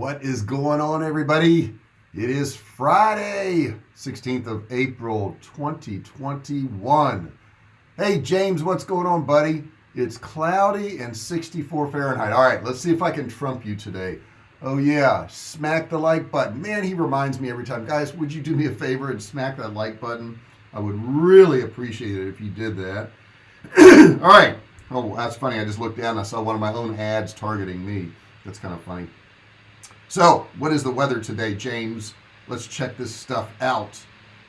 what is going on everybody? It is Friday 16th of April 2021 hey James what's going on buddy? It's cloudy and 64 Fahrenheit. All right let's see if I can trump you today. Oh yeah smack the like button. Man he reminds me every time. Guys would you do me a favor and smack that like button? I would really appreciate it if you did that. All right. Oh that's funny. I just looked down. I saw one of my own ads targeting me. That's kind of funny so what is the weather today James? Let's check this stuff out.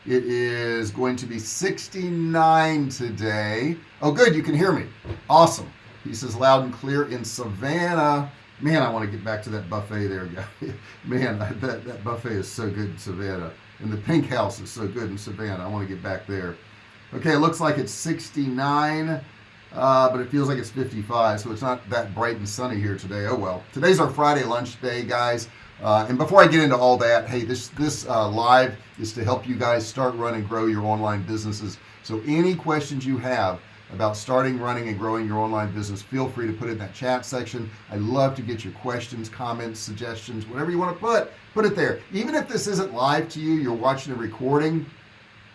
It is going to be 69 today. Oh good you can hear me. Awesome. He says loud and clear in Savannah. Man I want to get back to that buffet there man that, that buffet is so good in Savannah and the pink house is so good in Savannah. I want to get back there. Okay it looks like it's 69 uh, but it feels like it's 55 so it's not that bright and sunny here today. Oh well. Today's our Friday lunch day guys. Uh, and before I get into all that hey this this uh, live is to help you guys start run and grow your online businesses. So any questions you have about starting running and growing your online business feel free to put it in that chat section. I love to get your questions comments suggestions whatever you want to put put it there. Even if this isn't live to you you're watching a recording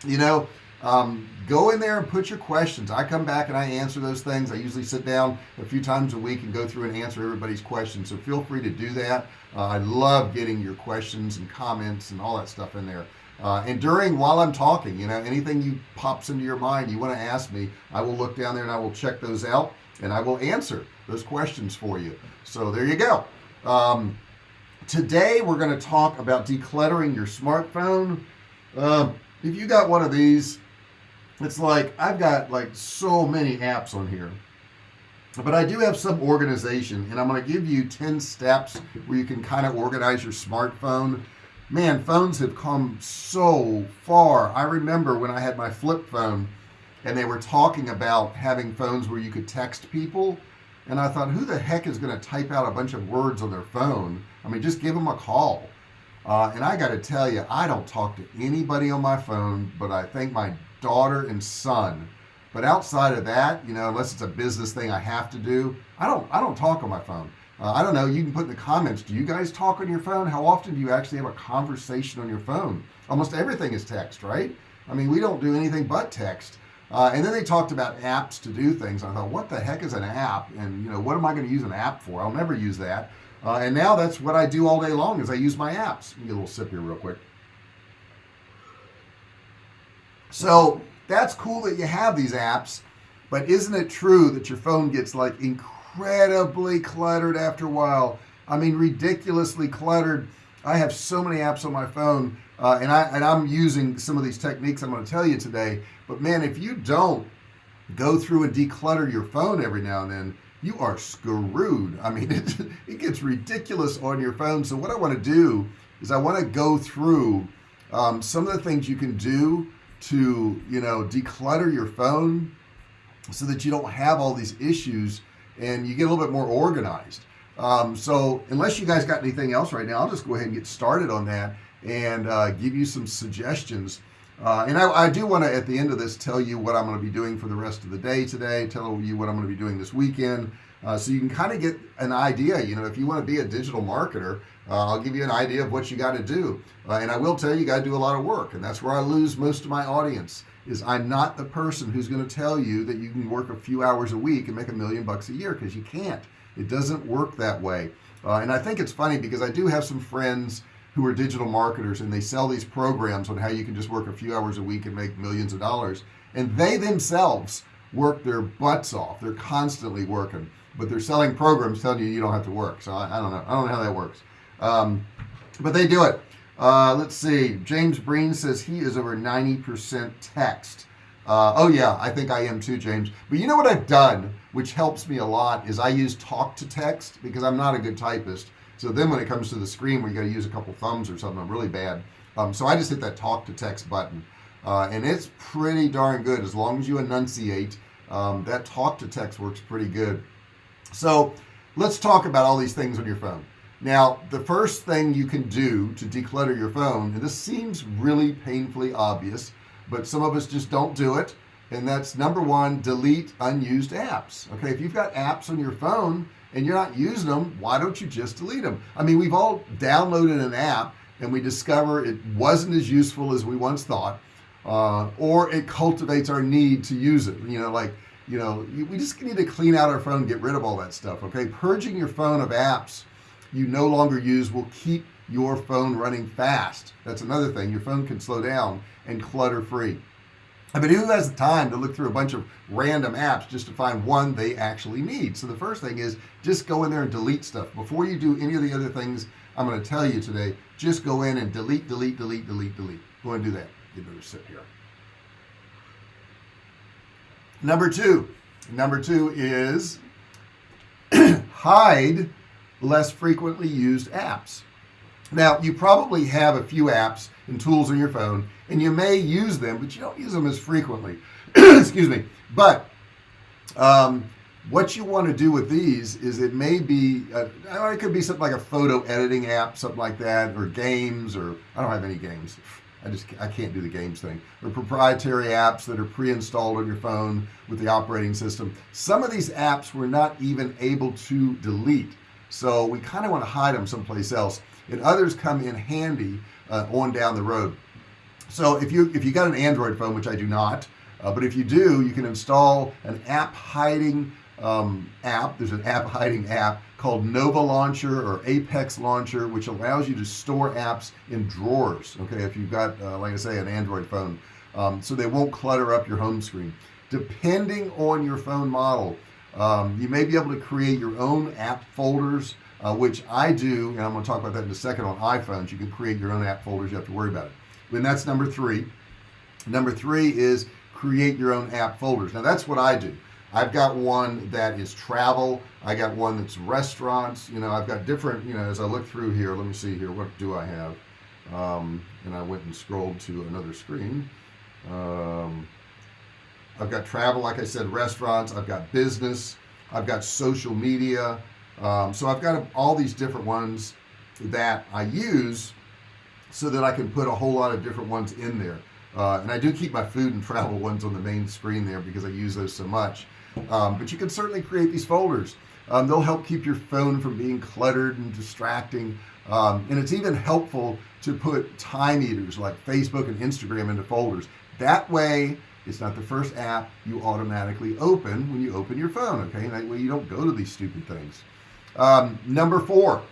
you know um, go in there and put your questions. I come back and I answer those things. I usually sit down a few times a week and go through and answer everybody's questions. So feel free to do that. Uh, I love getting your questions and comments and all that stuff in there. Uh, and during while I'm talking you know anything you pops into your mind you want to ask me I will look down there and I will check those out and I will answer those questions for you. So there you go. Um, today we're going to talk about decluttering your smartphone. Uh, if you got one of these it's like I've got like so many apps on here. But I do have some organization and I'm going to give you 10 steps where you can kind of organize your smartphone. Man phones have come so far. I remember when I had my flip phone and they were talking about having phones where you could text people and I thought who the heck is going to type out a bunch of words on their phone? I mean just give them a call. Uh, and I got to tell you I don't talk to anybody on my phone but I think my daughter and son. But outside of that you know unless it's a business thing I have to do I don't I don't talk on my phone. Uh, I don't know you can put in the comments do you guys talk on your phone? How often do you actually have a conversation on your phone? Almost everything is text right? I mean we don't do anything but text. Uh, and then they talked about apps to do things. I thought what the heck is an app? And you know what am I going to use an app for? I'll never use that. Uh, and now that's what I do all day long is I use my apps. Get a little sip here real quick so that's cool that you have these apps but isn't it true that your phone gets like incredibly cluttered after a while? I mean ridiculously cluttered. I have so many apps on my phone uh, and I and I'm using some of these techniques I'm going to tell you today. But man if you don't go through and declutter your phone every now and then you are screwed. I mean it, it gets ridiculous on your phone. So what I want to do is I want to go through um, some of the things you can do to you know declutter your phone so that you don't have all these issues and you get a little bit more organized. Um, so unless you guys got anything else right now I'll just go ahead and get started on that and uh, give you some suggestions. Uh, and I, I do want to at the end of this tell you what I'm going to be doing for the rest of the day today tell you what I'm going to be doing this weekend uh, so you can kind of get an idea. You know if you want to be a digital marketer uh, I'll give you an idea of what you got to do. Uh, and I will tell you you got to do a lot of work. And that's where I lose most of my audience is I'm not the person who's going to tell you that you can work a few hours a week and make a million bucks a year because you can't. It doesn't work that way. Uh, and I think it's funny because I do have some friends who are digital marketers and they sell these programs on how you can just work a few hours a week and make millions of dollars. And they themselves work their butts off. They're constantly working but they're selling programs telling you you don't have to work. So I, I don't know. I don't know how that works um, but they do it. Uh, let's see. James Breen says he is over 90% text. Uh, oh yeah I think I am too James. But you know what I've done which helps me a lot is I use talk to text because I'm not a good typist. So then when it comes to the screen where you got to use a couple thumbs or something I'm really bad. Um, so I just hit that talk to text button. Uh, and it's pretty darn good as long as you enunciate. Um, that talk to text works pretty good. So let's talk about all these things on your phone now the first thing you can do to declutter your phone and this seems really painfully obvious but some of us just don't do it and that's number one delete unused apps. Okay if you've got apps on your phone and you're not using them why don't you just delete them I mean we've all downloaded an app and we discover it wasn't as useful as we once thought uh, or it cultivates our need to use it. You know like you know we just need to clean out our phone get rid of all that stuff okay? Purging your phone of apps you no longer use will keep your phone running fast. That's another thing. Your phone can slow down and clutter free. I mean who has the time to look through a bunch of random apps just to find one they actually need? So the first thing is just go in there and delete stuff. Before you do any of the other things I'm going to tell you today just go in and delete delete delete delete delete. Go and do that. You better sit here. Number two. Number two is hide less frequently used apps. Now you probably have a few apps and tools on your phone and you may use them but you don't use them as frequently. Excuse me. But um, what you want to do with these is it may be a, it could be something like a photo editing app something like that or games or I don't have any games. I just I can't do the games thing. Or proprietary apps that are pre-installed on your phone with the operating system. Some of these apps we're not even able to delete so we kind of want to hide them someplace else and others come in handy uh, on down the road. So if you if you got an Android phone which I do not uh, but if you do you can install an app hiding um, app there's an app hiding app called Nova Launcher or Apex Launcher which allows you to store apps in drawers okay if you've got uh, like I say an Android phone. Um, so they won't clutter up your home screen. Depending on your phone model um, you may be able to create your own app folders uh, which I do and I'm going to talk about that in a second on iPhones. You can create your own app folders you have to worry about it. And that's number three. Number three is create your own app folders. Now that's what I do. I've got one that is travel. I got one that's restaurants. You know I've got different you know as I look through here let me see here what do I have? Um, and I went and scrolled to another screen. Um, I've got travel like I said restaurants I've got business I've got social media um, so I've got all these different ones that I use so that I can put a whole lot of different ones in there. Uh, and I do keep my food and travel ones on the main screen there because I use those so much. Um, but you can certainly create these folders. Um, they'll help keep your phone from being cluttered and distracting. Um, and it's even helpful to put time eaters like Facebook and Instagram into folders. That way it's not the first app you automatically open when you open your phone okay? That way you don't go to these stupid things. Um, number four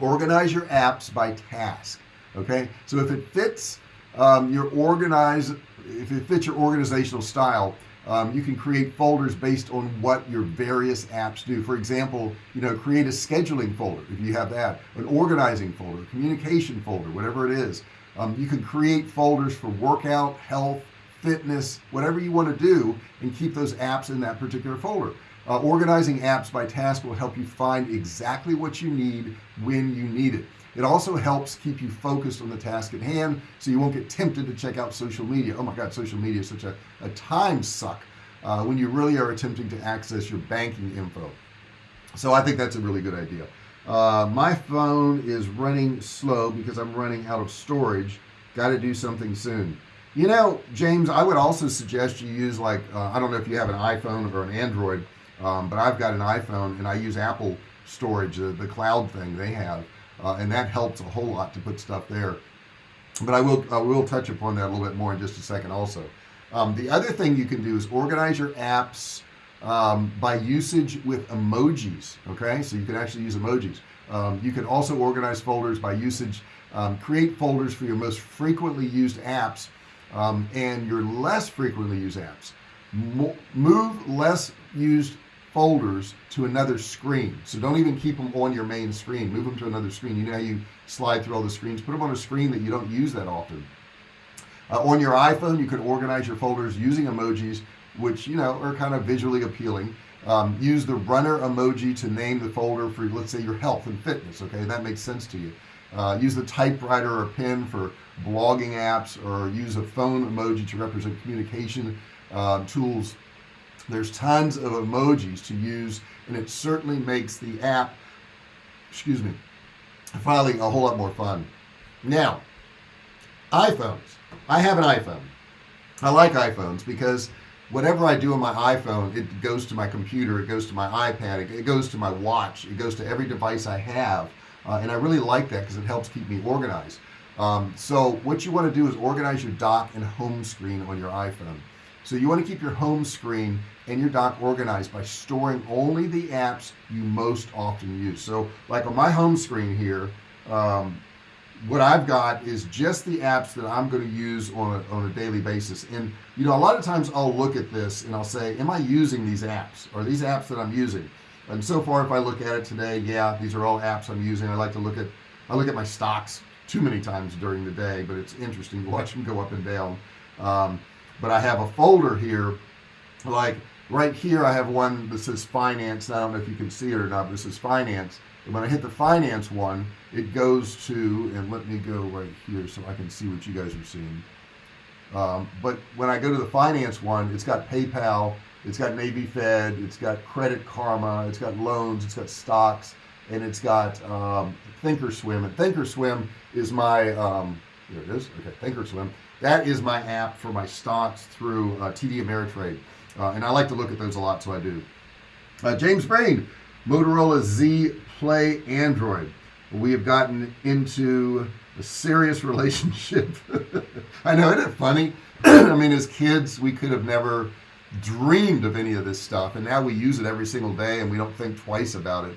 organize your apps by task okay? So if it fits um, your organize if it fits your organizational style um, you can create folders based on what your various apps do. For example you know create a scheduling folder if you have that an organizing folder communication folder whatever it is. Um, you can create folders for workout health fitness whatever you want to do and keep those apps in that particular folder. Uh, organizing apps by task will help you find exactly what you need when you need it. It also helps keep you focused on the task at hand so you won't get tempted to check out social media. Oh my god social media is such a, a time suck uh, when you really are attempting to access your banking info. So I think that's a really good idea. Uh, my phone is running slow because I'm running out of storage. Got to do something soon you know James I would also suggest you use like uh, I don't know if you have an iPhone or an Android um, but I've got an iPhone and I use Apple storage the, the cloud thing they have uh, and that helps a whole lot to put stuff there. But I will I will touch upon that a little bit more in just a second also. Um, the other thing you can do is organize your apps um, by usage with emojis okay? So you can actually use emojis. Um, you can also organize folders by usage. Um, create folders for your most frequently used apps um, and your less frequently used apps. Mo move less used folders to another screen. So don't even keep them on your main screen. Move them to another screen. You know you slide through all the screens? Put them on a screen that you don't use that often. Uh, on your iPhone you can organize your folders using emojis which you know are kind of visually appealing. Um, use the runner emoji to name the folder for let's say your health and fitness okay? That makes sense to you. Uh, use the typewriter or pen for blogging apps or use a phone emoji to represent communication uh, tools. There's tons of emojis to use and it certainly makes the app excuse me filing a whole lot more fun. Now iPhones. I have an iPhone. I like iPhones because whatever I do on my iPhone it goes to my computer it goes to my iPad it goes to my watch it goes to every device I have uh, and I really like that because it helps keep me organized um, so what you want to do is organize your dock and home screen on your iPhone. So you want to keep your home screen and your dock organized by storing only the apps you most often use. So like on my home screen here um, what I've got is just the apps that I'm going to use on a, on a daily basis. And you know a lot of times I'll look at this and I'll say am I using these apps? Or these apps that I'm using? And so far if I look at it today yeah these are all apps I'm using. I like to look at I look at my stocks too many times during the day but it's interesting to watch them go up and down. Um, but I have a folder here like right here I have one that says finance I don't know if you can see it or not but this is finance. And when I hit the finance one it goes to and let me go right here so I can see what you guys are seeing. Um, but when I go to the finance one it's got PayPal it's got Navy Fed it's got Credit Karma it's got loans it's got stocks and it's got um, Thinkorswim and Thinkorswim is my um, there it is okay Thinkorswim. That is my app for my stocks through uh, TD Ameritrade uh, and I like to look at those a lot so I do. Uh, James Brain Motorola Z Play Android. We have gotten into a serious relationship. I know isn't it funny? I mean as kids we could have never dreamed of any of this stuff and now we use it every single day and we don't think twice about it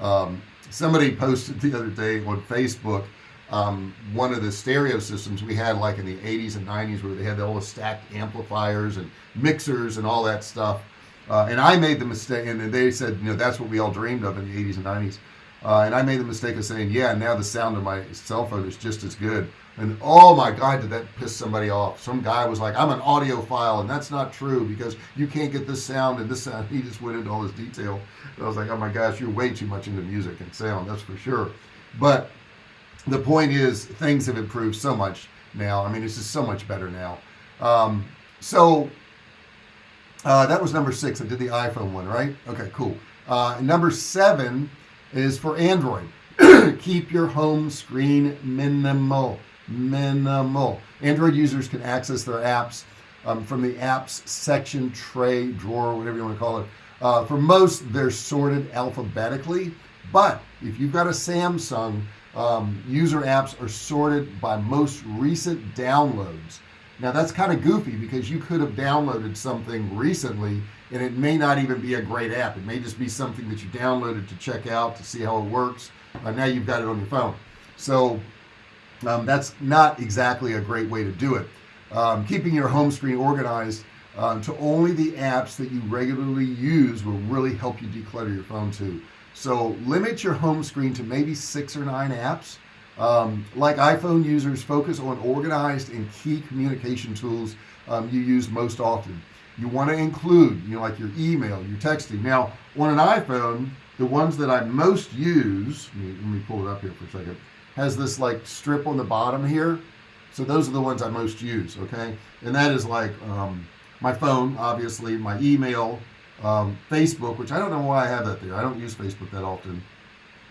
um, somebody posted the other day on Facebook um, one of the stereo systems we had like in the 80s and 90s where they had all the stacked amplifiers and mixers and all that stuff. Uh, and I made the mistake and they said you know that's what we all dreamed of in the 80s and 90s uh, and I made the mistake of saying yeah now the sound of my cell phone is just as good. And oh my god did that piss somebody off. Some guy was like I'm an audiophile and that's not true because you can't get this sound and this sound. He just went into all this detail. And I was like oh my gosh you're way too much into music and sound that's for sure. But the point is things have improved so much now. I mean it's just so much better now. Um, so uh, that was number six. I did the iPhone one right? Okay cool. Uh, number seven is for Android. Keep your home screen minimal minimal. Android users can access their apps um, from the apps section tray drawer whatever you want to call it. Uh, for most they're sorted alphabetically but if you've got a Samsung um, user apps are sorted by most recent downloads now that's kind of goofy because you could have downloaded something recently and it may not even be a great app. It may just be something that you downloaded to check out to see how it works uh, now you've got it on your phone. So um, that's not exactly a great way to do it. Um, keeping your home screen organized um, to only the apps that you regularly use will really help you declutter your phone too. So limit your home screen to maybe six or nine apps um, like iPhone users focus on organized and key communication tools um, you use most often. You want to include you know like your email your texting. Now on an iPhone the ones that I most use let me, let me pull it up here for a second has this like strip on the bottom here. So those are the ones I most use okay? And that is like um, my phone obviously my email um, Facebook which I don't know why I have that there. I don't use Facebook that often.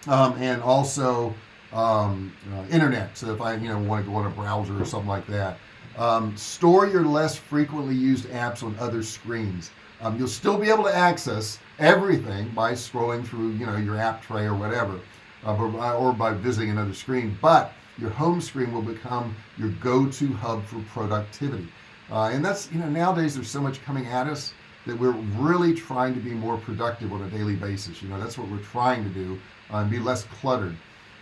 Um, and also um, uh, internet. So if I you know want to go on a browser or something like that. Um, store your less frequently used apps on other screens. Um, you'll still be able to access everything by scrolling through you know your app tray or whatever uh, or, by, or by visiting another screen but your home screen will become your go-to hub for productivity. Uh, and that's you know nowadays there's so much coming at us that we're really trying to be more productive on a daily basis. You know that's what we're trying to do uh, and be less cluttered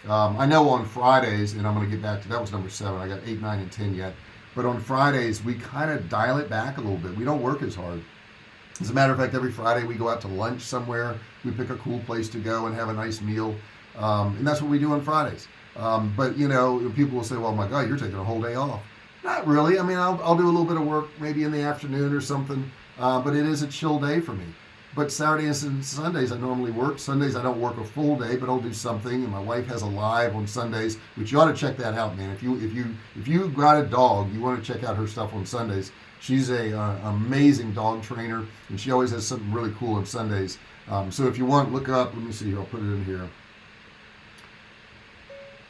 um, I know on Fridays and I'm going to get back to that was number seven I got eight nine and ten yet. But on Fridays we kind of dial it back a little bit. We don't work as hard. As a matter of fact every Friday we go out to lunch somewhere. We pick a cool place to go and have a nice meal. Um, and that's what we do on Fridays. Um, but you know people will say well my god you're taking a whole day off. Not really. I mean I'll, I'll do a little bit of work maybe in the afternoon or something uh, but it is a chill day for me but Saturdays and Sundays I normally work. Sundays I don't work a full day but I'll do something and my wife has a live on Sundays which you ought to check that out man. If you if you if you got a dog you want to check out her stuff on Sundays. She's a uh, amazing dog trainer and she always has something really cool on Sundays. Um, so if you want look up let me see I'll put it in here.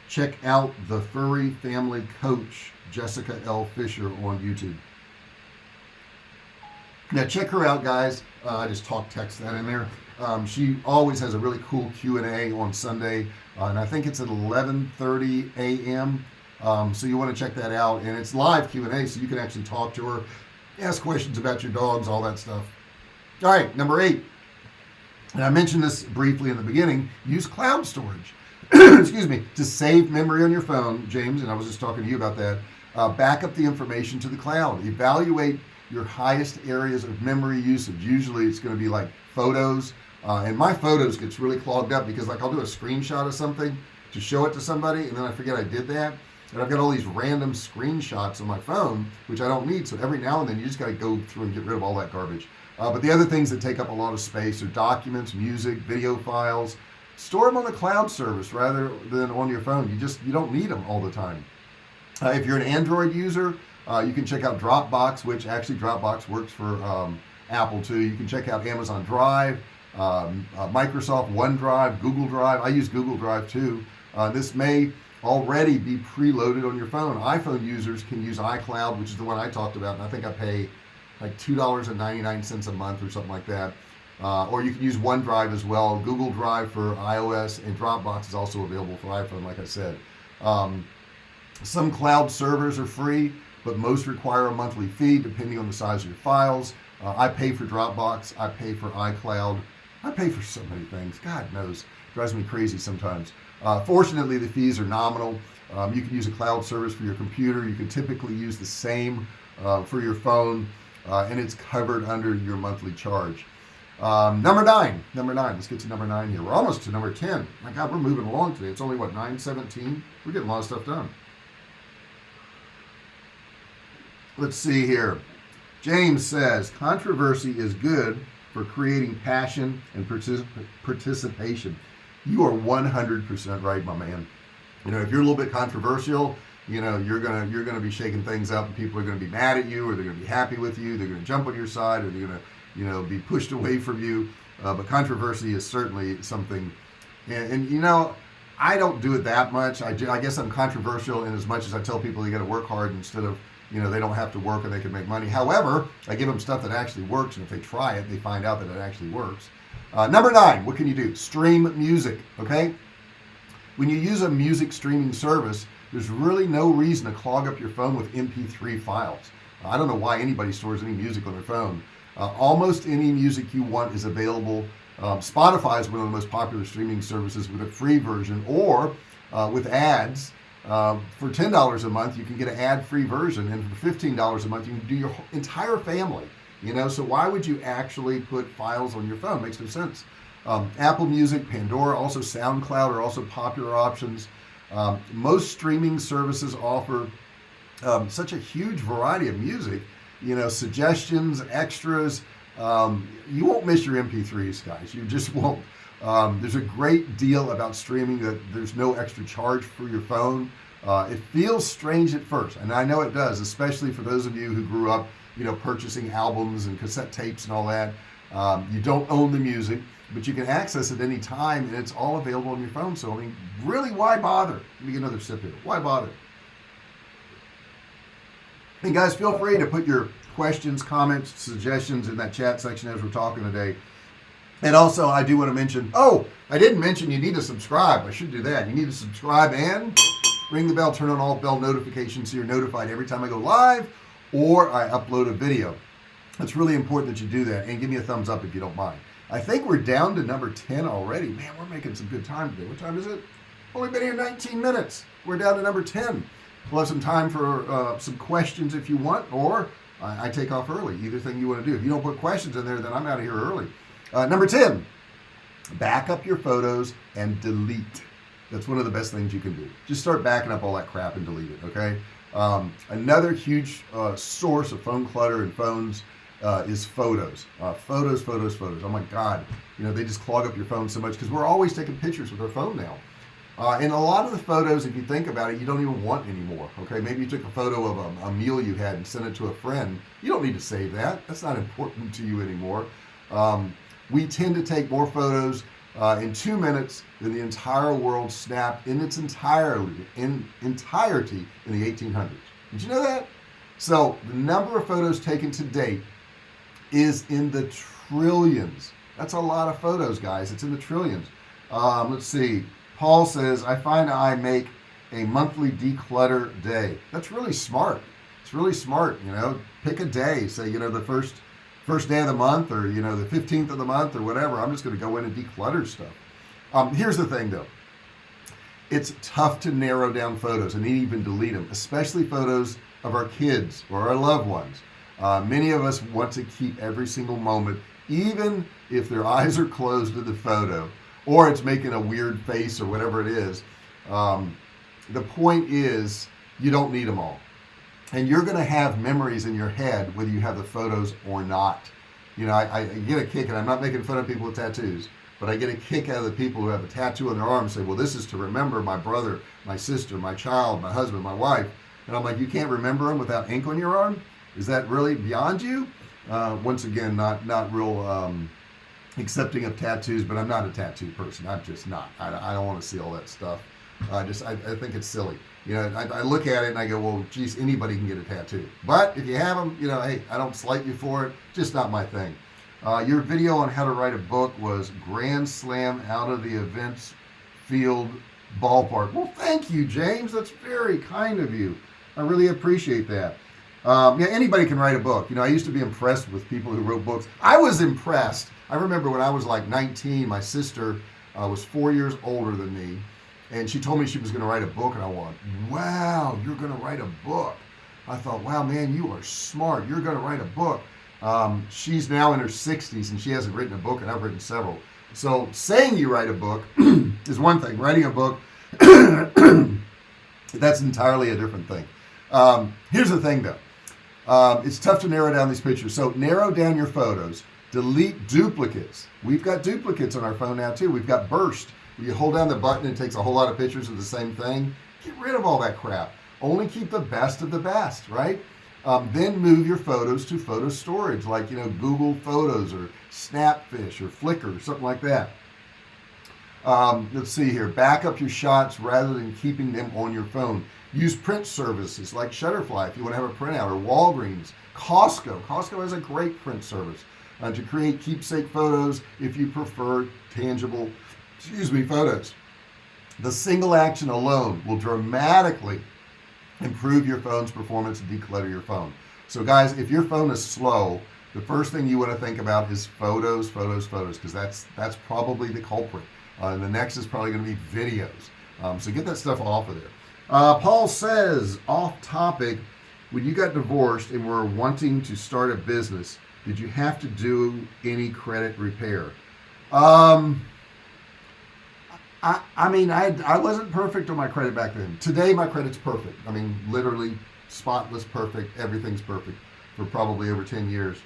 Check out the furry family coach Jessica L. Fisher on YouTube now check her out guys. Uh, I just talk text that in there. Um, she always has a really cool Q&A on Sunday uh, and I think it's at 11:30 a.m. Um, so you want to check that out and it's live Q&A so you can actually talk to her ask questions about your dogs all that stuff. All right number eight. And I mentioned this briefly in the beginning use cloud storage. Excuse me to save memory on your phone James and I was just talking to you about that uh, back up the information to the cloud. Evaluate your highest areas of memory usage. Usually it's going to be like photos uh, and my photos gets really clogged up because like I'll do a screenshot of something to show it to somebody and then I forget I did that and I've got all these random screenshots on my phone which I don't need so every now and then you just got to go through and get rid of all that garbage. Uh, but the other things that take up a lot of space are documents music video files. Store them on the cloud service rather than on your phone. You just you don't need them all the time. Uh, if you're an Android user uh, you can check out Dropbox which actually Dropbox works for um, Apple too. You can check out Amazon Drive um, uh, Microsoft OneDrive Google Drive. I use Google Drive too. Uh, this may already be preloaded on your phone. iPhone users can use iCloud which is the one I talked about and I think I pay like two dollars and 99 cents a month or something like that. Uh, or you can use OneDrive as well. Google Drive for iOS and Dropbox is also available for iPhone like I said. Um, some cloud servers are free but most require a monthly fee depending on the size of your files. Uh, I pay for Dropbox I pay for iCloud I pay for so many things. God knows. Drives me crazy sometimes. Uh, fortunately the fees are nominal. Um, you can use a cloud service for your computer. You can typically use the same uh, for your phone uh, and it's covered under your monthly charge. Um, number nine number nine. Let's get to number nine here. We're almost to number 10 my god we're moving along today. It's only what 917 we're getting a lot of stuff done let's see here. James says controversy is good for creating passion and particip participation. You are 100% right my man. You know if you're a little bit controversial you know you're gonna you're gonna be shaking things up and people are gonna be mad at you or they're gonna be happy with you they're gonna jump on your side or they're gonna you know be pushed away from you. Uh, but controversy is certainly something and, and, you know I don't do it that much. I, I guess I'm controversial in as much as I tell people you got to work hard instead of you know they don't have to work and they can make money. However I give them stuff that actually works and if they try it they find out that it actually works. Uh, number nine what can you do? Stream music okay? When you use a music streaming service there's really no reason to clog up your phone with mp3 files. I don't know why anybody stores any music on their phone. Uh, almost any music you want is available. Um, Spotify is one of the most popular streaming services with a free version or uh, with ads uh, for $10 a month you can get an ad-free version and for $15 a month you can do your entire family you know? So why would you actually put files on your phone? Makes no sense. Um, Apple Music Pandora also SoundCloud are also popular options. Um, most streaming services offer um, such a huge variety of music you know suggestions extras. Um, you won't miss your mp3s guys. You just won't um, there's a great deal about streaming that there's no extra charge for your phone. Uh, it feels strange at first and I know it does especially for those of you who grew up you know purchasing albums and cassette tapes and all that. Um, you don't own the music but you can access it any time and it's all available on your phone. So I mean really why bother? Let me get another sip here. Why bother? And guys feel free to put your questions comments suggestions in that chat section as we're talking today and also I do want to mention oh I didn't mention you need to subscribe. I should do that. You need to subscribe and ring the bell turn on all bell notifications so you're notified every time I go live or I upload a video. It's really important that you do that and give me a thumbs up if you don't mind. I think we're down to number 10 already. Man we're making some good time today. What time is it? Only been here 19 minutes. We're down to number 10 we'll have some time for uh, some questions if you want or I, I, take off early. Either thing you want to do. If you don't put questions in there then I'm out of here early uh, number 10 back up your photos and delete. That's one of the best things you can do. Just start backing up all that crap and delete it okay? Um, another huge uh, source of phone clutter and phones uh, is photos. Uh, photos photos photos. Oh my god. You know they just clog up your phone so much because we're always taking pictures with our phone now. Uh, and a lot of the photos if you think about it you don't even want anymore okay? Maybe you took a photo of a, a meal you had and sent it to a friend. You don't need to save that. That's not important to you anymore. Um, we tend to take more photos uh, in two minutes than the entire world snapped in its entirely in entirety in the 1800s did you know that? So the number of photos taken to date is in the trillions. That's a lot of photos guys. It's in the trillions. Um, let's see. Paul says I find I make a monthly declutter day. That's really smart. It's really smart you know. Pick a day. Say you know the first first day of the month or you know the 15th of the month or whatever I'm just going to go in and declutter stuff. Um, here's the thing though. It's tough to narrow down photos and even delete them especially photos of our kids or our loved ones. Uh, many of us want to keep every single moment even if their eyes are closed to the photo or it's making a weird face or whatever it is. Um, the point is you don't need them all and you're gonna have memories in your head whether you have the photos or not. You know I, I get a kick and I'm not making fun of people with tattoos but I get a kick out of the people who have a tattoo on their arm and say well this is to remember my brother my sister my child my husband my wife. And I'm like you can't remember them without ink on your arm? Is that really beyond you? Uh, once again not not real um, accepting of tattoos but I'm not a tattoo person. I'm just not. I, I don't want to see all that stuff I just I, I think it's silly. You know I, I, look at it and I go well geez anybody can get a tattoo. But if you have them you know hey I don't slight you for it just not my thing. Uh, your video on how to write a book was grand slam out of the events field ballpark. Well thank you James. That's very kind of you. I really appreciate that. Um, yeah anybody can write a book. You know I used to be impressed with people who wrote books. I was impressed. I remember when I was like 19 my sister uh, was four years older than me and she told me she was going to write a book and I went wow you're going to write a book. I thought wow man you are smart. You're going to write a book. Um, she's now in her 60s and she hasn't written a book and I've written several. So saying you write a book is one thing. Writing a book that's entirely a different thing. Um, here's the thing though. Um, it's tough to narrow down these pictures. So narrow down your photos. Delete duplicates. We've got duplicates on our phone now too. We've got burst you hold down the button it takes a whole lot of pictures of the same thing. Get rid of all that crap. Only keep the best of the best right? Um, then move your photos to photo storage like you know Google Photos or Snapfish or Flickr or something like that. Um, let's see here. Back up your shots rather than keeping them on your phone. Use print services like Shutterfly if you want to have a printout or Walgreens. Costco. Costco has a great print service uh, to create keepsake photos if you prefer tangible excuse me photos. The single action alone will dramatically improve your phone's performance and declutter your phone. So guys if your phone is slow the first thing you want to think about is photos photos photos because that's that's probably the culprit. Uh, and the next is probably going to be videos. Um, so get that stuff off of there. Uh, Paul says off topic when you got divorced and were wanting to start a business did you have to do any credit repair? Um I, mean I, I wasn't perfect on my credit back then. Today my credit's perfect. I mean literally spotless perfect. Everything's perfect for probably over 10 years.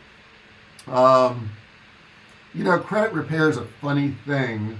Um, you know credit repair is a funny thing.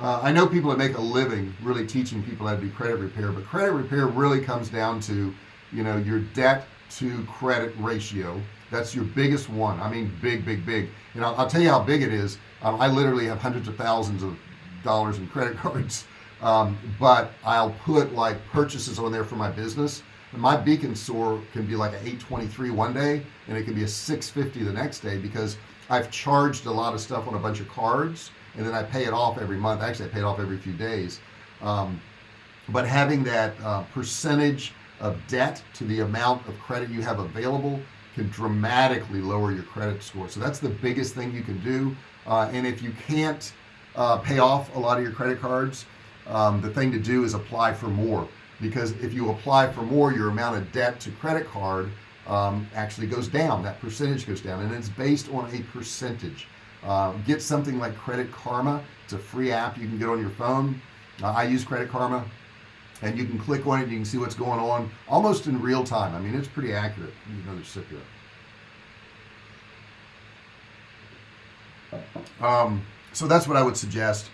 Uh, I know people that make a living really teaching people how to do credit repair but credit repair really comes down to you know your debt to credit ratio. That's your biggest one. I mean big big big. You know I'll tell you how big it is. Um, I literally have hundreds of thousands of dollars in credit cards. Um, but I'll put like purchases on there for my business. And my beacon score can be like a 823 one day and it can be a 650 the next day because I've charged a lot of stuff on a bunch of cards and then I pay it off every month. Actually I pay it off every few days. Um, but having that uh, percentage of debt to the amount of credit you have available can dramatically lower your credit score. So that's the biggest thing you can do. Uh, and if you can't uh, pay off a lot of your credit cards um, the thing to do is apply for more. Because if you apply for more your amount of debt to credit card um, actually goes down. That percentage goes down. And it's based on a percentage. Uh, get something like credit karma. It's a free app you can get on your phone. Uh, I use credit karma. And you can click on it you can see what's going on almost in real time. I mean it's pretty accurate. Another sip here um, so that's what I would suggest.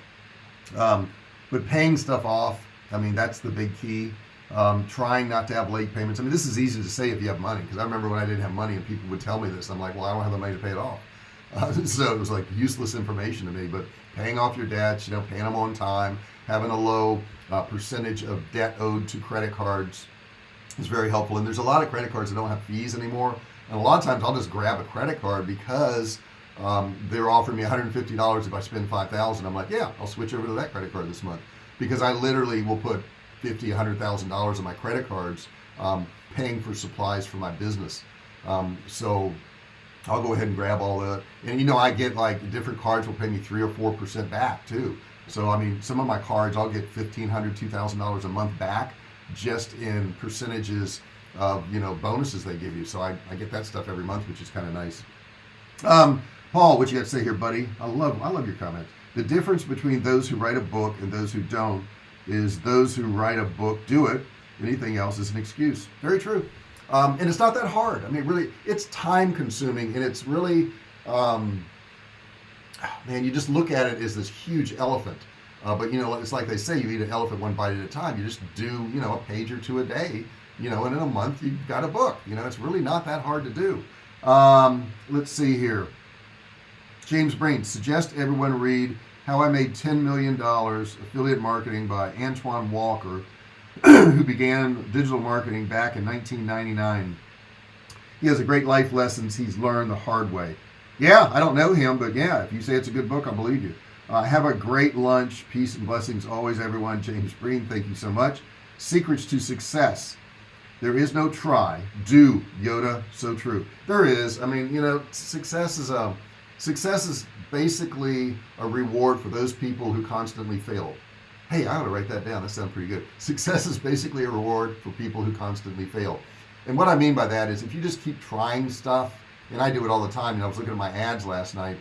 Um, but paying stuff off I mean that's the big key. Um, trying not to have late payments. I mean this is easy to say if you have money because I remember when I didn't have money and people would tell me this I'm like well I don't have the money to pay it off. Uh, so it was like useless information to me but paying off your debts you know paying them on time having a low uh, percentage of debt owed to credit cards is very helpful. And there's a lot of credit cards that don't have fees anymore. And a lot of times I'll just grab a credit card because um, they're offering me $150 if I spend 5,000 I'm like yeah I'll switch over to that credit card this month. Because I literally will put fifty, a hundred thousand dollars on my credit cards um, paying for supplies for my business. Um, so I'll go ahead and grab all that. And you know I get like different cards will pay me three or four percent back too. So I mean some of my cards I'll get fifteen hundred two thousand dollars a month back just in percentages of you know bonuses they give you. So I, I get that stuff every month which is kind of nice. Um, Paul what you got to say here buddy? I love I love your comment. The difference between those who write a book and those who don't is those who write a book do it anything else is an excuse. Very true. Um, and it's not that hard. I mean really it's time consuming and it's really um, man you just look at it as this huge elephant. Uh, but you know it's like they say you eat an elephant one bite at a time. You just do you know a page or two a day you know and in a month you've got a book. You know it's really not that hard to do. Um, let's see here James Brain suggest everyone read how I made 10 million dollars affiliate marketing by Antoine Walker who began digital marketing back in 1999 he has a great life lessons he's learned the hard way. Yeah I don't know him but yeah if you say it's a good book I'll believe you. Uh, have a great lunch. Peace and blessings always everyone. James Breen thank you so much. Secrets to success. There is no try. Do Yoda so true. There is. I mean you know success is a success is basically a reward for those people who constantly fail. Hey I ought to write that down. That sounds pretty good. Success is basically a reward for people who constantly fail. And what I mean by that is if you just keep trying stuff and I do it all the time and I was looking at my ads last night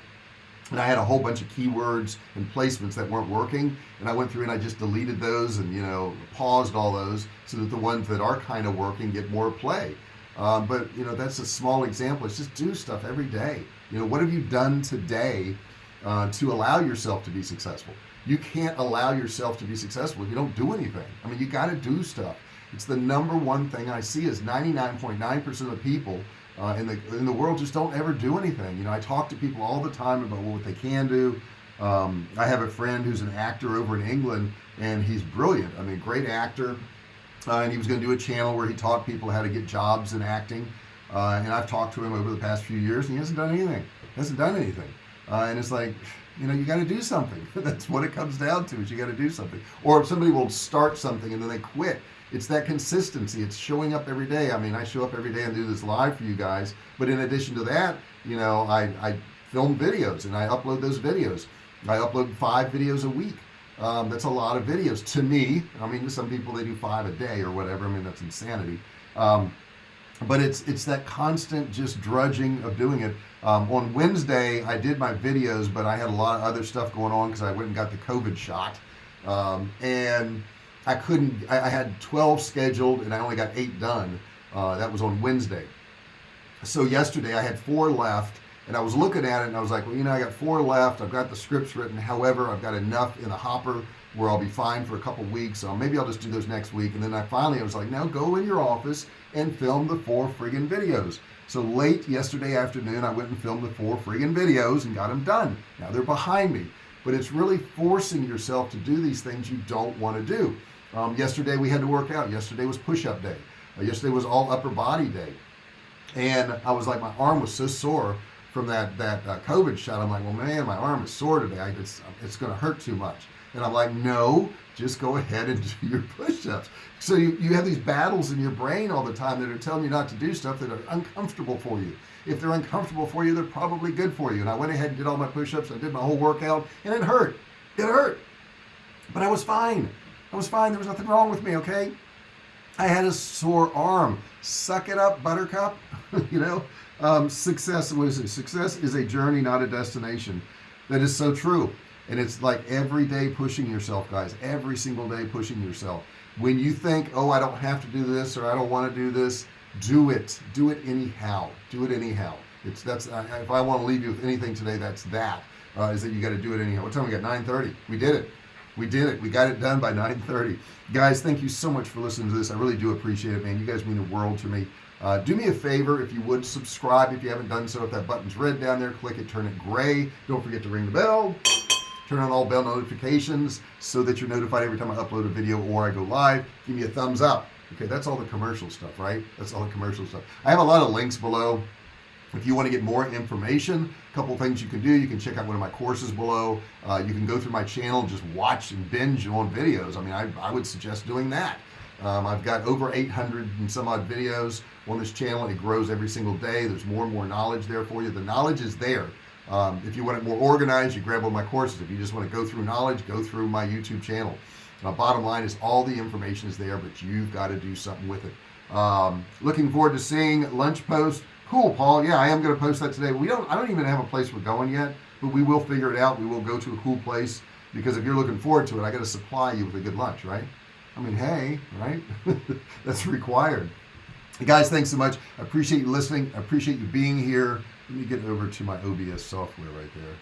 and I had a whole bunch of keywords and placements that weren't working and I went through and I just deleted those and you know paused all those so that the ones that are kind of working get more play. Um, but you know that's a small example. It's just do stuff every day you know what have you done today uh, to allow yourself to be successful? You can't allow yourself to be successful if you don't do anything. I mean you got to do stuff. It's the number one thing I see is 99.9 percent of people uh, in the in the world just don't ever do anything. You know I talk to people all the time about what they can do. Um, I have a friend who's an actor over in England and he's brilliant. I mean great actor. Uh, and he was going to do a channel where he taught people how to get jobs in acting uh, and I've talked to him over the past few years and he hasn't done anything. Hasn't done anything. Uh, and it's like you know you got to do something. That's what it comes down to is you got to do something. Or if somebody will start something and then they quit it's that consistency. It's showing up every day. I mean I show up every day and do this live for you guys but in addition to that you know I, I film videos and I upload those videos. I upload five videos a week. Um, that's a lot of videos to me. I mean to some people they do five a day or whatever. I mean that's insanity. Um, but it's it's that constant just drudging of doing it. Um, on Wednesday I did my videos but I had a lot of other stuff going on because I went and got the COVID shot. Um, and I couldn't I, I, had 12 scheduled and I only got eight done. Uh, that was on Wednesday. So yesterday I had four left and I was looking at it and I was like well you know I got four left. I've got the scripts written. However I've got enough in the hopper where I'll be fine for a couple weeks maybe I'll just do those next week. And then I finally I was like now go in your office and film the four friggin videos. So late yesterday afternoon I went and filmed the four friggin videos and got them done. Now they're behind me. But it's really forcing yourself to do these things you don't want to do. Um, yesterday we had to work out. Yesterday was push-up day. Uh, yesterday was all upper body day. And I was like my arm was so sore from that that uh, COVID shot. I'm like well man my arm is sore today. I just it's gonna hurt too much and I'm like no just go ahead and do your push-ups. So you, you have these battles in your brain all the time that are telling you not to do stuff that are uncomfortable for you. If they're uncomfortable for you they're probably good for you. And I went ahead and did all my push-ups. I did my whole workout and it hurt. It hurt. But I was fine. I was fine. There was nothing wrong with me okay? I had a sore arm. Suck it up buttercup. You know? Um, success what is it? Success is a journey not a destination. That is so true and it's like every day pushing yourself guys. Every single day pushing yourself. When you think oh I don't have to do this or I don't want to do this do it. Do it anyhow. Do it anyhow. It's that's if I want to leave you with anything today that's that uh, is that you got to do it anyhow. What time we got? 9:30 we did it. We did it. We got it done by 9:30 guys thank you so much for listening to this. I really do appreciate it man. You guys mean the world to me. Uh, do me a favor if you would subscribe if you haven't done so. If that button's red down there click it turn it gray. Don't forget to ring the bell turn on all bell notifications so that you're notified every time I upload a video or I go live. Give me a thumbs up. Okay that's all the commercial stuff right? That's all the commercial stuff. I have a lot of links below. If you want to get more information a couple things you can do you can check out one of my courses below. Uh, you can go through my channel and just watch and binge on videos. I mean I, I would suggest doing that. Um, I've got over 800 and some odd videos on this channel it grows every single day. There's more and more knowledge there for you. The knowledge is there um, if you want it more organized you grab one of my courses. If you just want to go through knowledge go through my YouTube channel. Now bottom line is all the information is there but you've got to do something with it. Um, looking forward to seeing lunch post. Cool Paul. Yeah I am going to post that today. We don't I don't even have a place we're going yet but we will figure it out. We will go to a cool place because if you're looking forward to it I got to supply you with a good lunch right? I mean hey right? That's required. Guys thanks so much. I appreciate you listening. I appreciate you being here let me get over to my OBS software right there.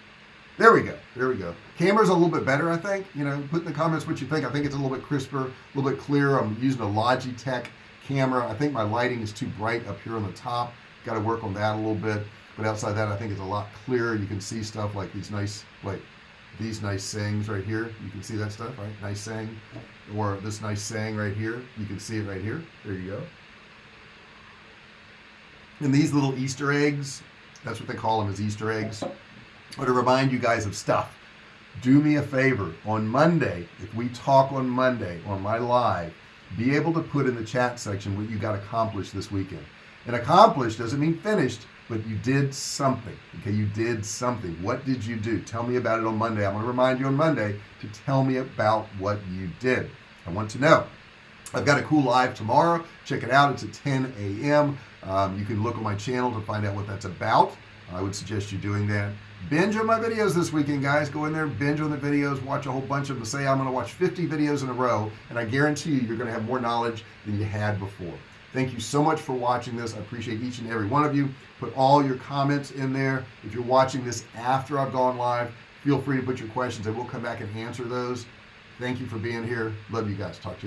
There we go. There we go. Camera's a little bit better I think. You know put in the comments what you think. I think it's a little bit crisper a little bit clearer. I'm using a Logitech camera. I think my lighting is too bright up here on the top. Got to work on that a little bit. But outside that I think it's a lot clearer. You can see stuff like these nice like these nice sayings right here. You can see that stuff right? Nice saying. Or this nice saying right here. You can see it right here. There you go. And these little Easter eggs that's what they call them is Easter eggs. Or to remind you guys of stuff. Do me a favor on Monday if we talk on Monday on my live be able to put in the chat section what you got accomplished this weekend. And accomplished doesn't mean finished but you did something okay? You did something. What did you do? Tell me about it on Monday. I'm going to remind you on Monday to tell me about what you did. I want to know. I've got a cool live tomorrow. Check it out. It's at 10 a.m. Um, you can look on my channel to find out what that's about. I would suggest you doing that. Binge on my videos this weekend guys. Go in there binge on the videos watch a whole bunch of them. Say I'm gonna watch 50 videos in a row and I guarantee you you're gonna have more knowledge than you had before. Thank you so much for watching this. I appreciate each and every one of you. Put all your comments in there. If you're watching this after I've gone live feel free to put your questions. I will come back and answer those. Thank you for being here. Love you guys. Talk to you